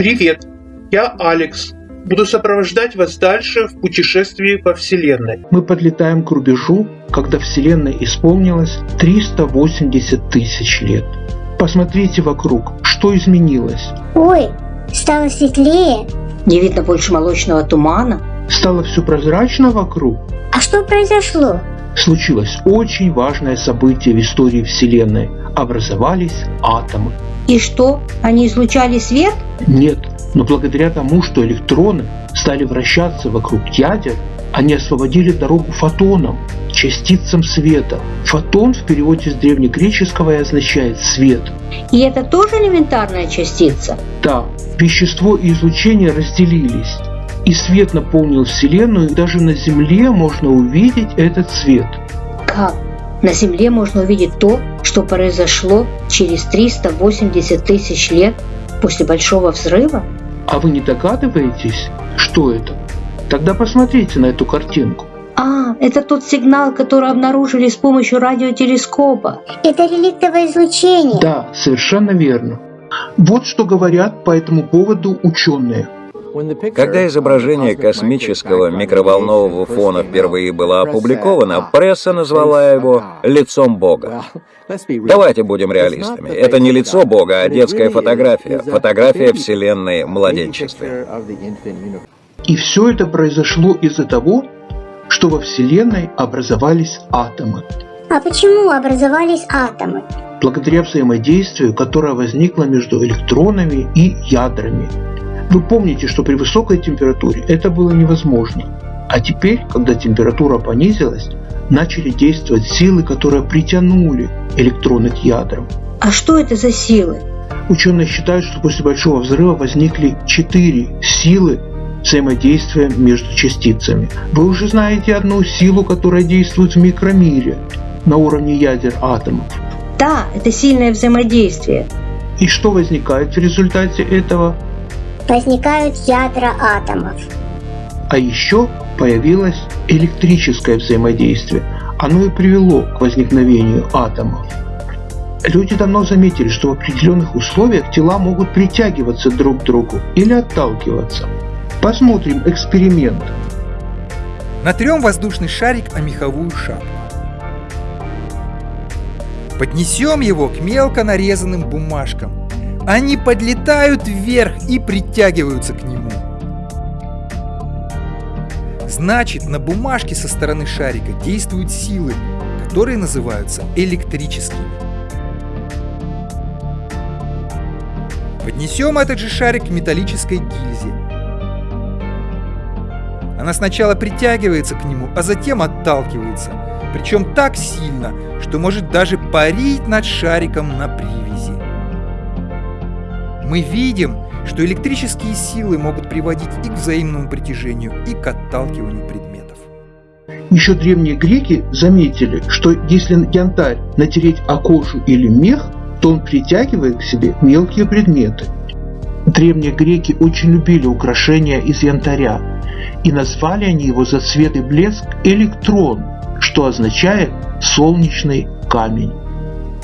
Привет, я Алекс. Буду сопровождать вас дальше в путешествии по Вселенной. Мы подлетаем к рубежу, когда Вселенной исполнилось 380 тысяч лет. Посмотрите вокруг, что изменилось. Ой, стало светлее. Не видно больше молочного тумана. Стало все прозрачно вокруг. А что произошло? Случилось очень важное событие в истории Вселенной. Образовались атомы. И что, они излучали свет? Нет, но благодаря тому, что электроны стали вращаться вокруг ядер, они освободили дорогу фотонам, частицам света. Фотон в переводе с древнегреческого и означает «свет». И это тоже элементарная частица? Да, вещество и излучение разделились. И свет наполнил Вселенную, и даже на Земле можно увидеть этот свет. Как? На Земле можно увидеть то, что произошло через 380 тысяч лет после Большого Взрыва? А вы не догадываетесь, что это? Тогда посмотрите на эту картинку. А, это тот сигнал, который обнаружили с помощью радиотелескопа. Это реликтовое излучение. Да, совершенно верно. Вот что говорят по этому поводу ученые. Когда изображение космического микроволнового фона впервые было опубликовано, пресса назвала его «лицом Бога». Давайте будем реалистами. Это не лицо Бога, а детская фотография. Фотография Вселенной младенчестве. И все это произошло из-за того, что во Вселенной образовались атомы. А почему образовались атомы? Благодаря взаимодействию, которое возникло между электронами и ядрами. Вы помните, что при высокой температуре это было невозможно. А теперь, когда температура понизилась, начали действовать силы, которые притянули электроны к ядрам. А что это за силы? Ученые считают, что после Большого взрыва возникли четыре силы взаимодействия между частицами. Вы уже знаете одну силу, которая действует в микромире на уровне ядер атомов. Да, это сильное взаимодействие. И что возникает в результате этого? Возникают ядра атомов. А еще появилось электрическое взаимодействие. Оно и привело к возникновению атомов. Люди давно заметили, что в определенных условиях тела могут притягиваться друг к другу или отталкиваться. Посмотрим эксперимент. Натрем воздушный шарик о меховую шапку. Поднесем его к мелко нарезанным бумажкам. Они подлетают вверх и притягиваются к нему. Значит, на бумажке со стороны шарика действуют силы, которые называются электрическими. Поднесем этот же шарик к металлической гильзе. Она сначала притягивается к нему, а затем отталкивается, причем так сильно, что может даже парить над шариком на привязи. Мы видим, что электрические силы могут приводить и к взаимному притяжению, и к отталкиванию предметов. Еще древние греки заметили, что если янтарь натереть о кожу или мех, то он притягивает к себе мелкие предметы. Древние греки очень любили украшения из янтаря, и назвали они его за цвет и блеск электрон, что означает солнечный камень.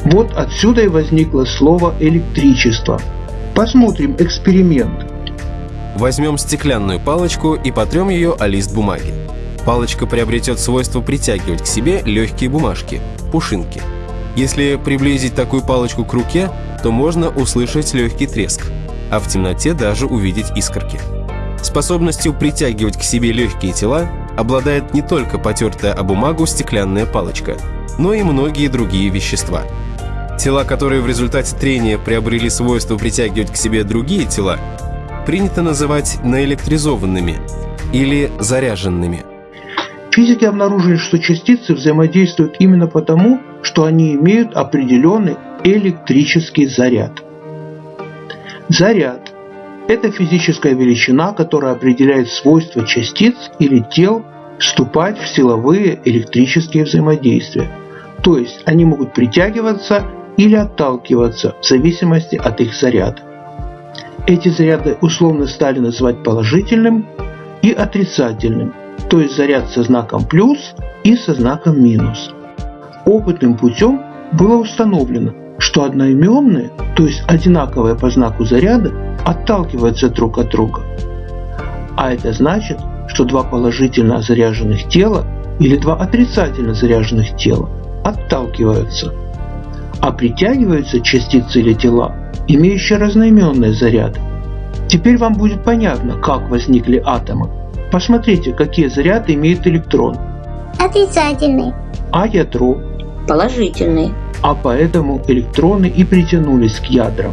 Вот отсюда и возникло слово электричество. Посмотрим эксперимент. Возьмем стеклянную палочку и потрем ее о лист бумаги. Палочка приобретет свойство притягивать к себе легкие бумажки, пушинки. Если приблизить такую палочку к руке, то можно услышать легкий треск, а в темноте даже увидеть искорки. Способностью притягивать к себе легкие тела обладает не только потертая о бумагу стеклянная палочка, но и многие другие вещества. Тела, которые в результате трения приобрели свойство притягивать к себе другие тела, принято называть наэлектризованными или заряженными. Физики обнаружили, что частицы взаимодействуют именно потому, что они имеют определенный электрический заряд. Заряд – это физическая величина, которая определяет свойства частиц или тел вступать в силовые электрические взаимодействия. То есть они могут притягиваться или отталкиваться в зависимости от их заряда. Эти заряды условно стали называть положительным и отрицательным, то есть заряд со знаком плюс и со знаком минус. Опытным путем было установлено, что одноименные, то есть одинаковые по знаку заряда, отталкиваются друг от друга. А это значит, что два положительно заряженных тела или два отрицательно заряженных тела отталкиваются. А притягиваются частицы или тела, имеющие разноименные заряды. Теперь вам будет понятно, как возникли атомы. Посмотрите, какие заряды имеет электрон. Отрицательный. А ядро. Положительный. А поэтому электроны и притянулись к ядрам.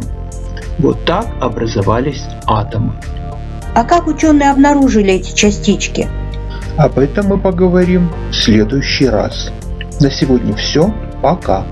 Вот так образовались атомы. А как ученые обнаружили эти частички? Об этом мы поговорим в следующий раз. На сегодня все. Пока.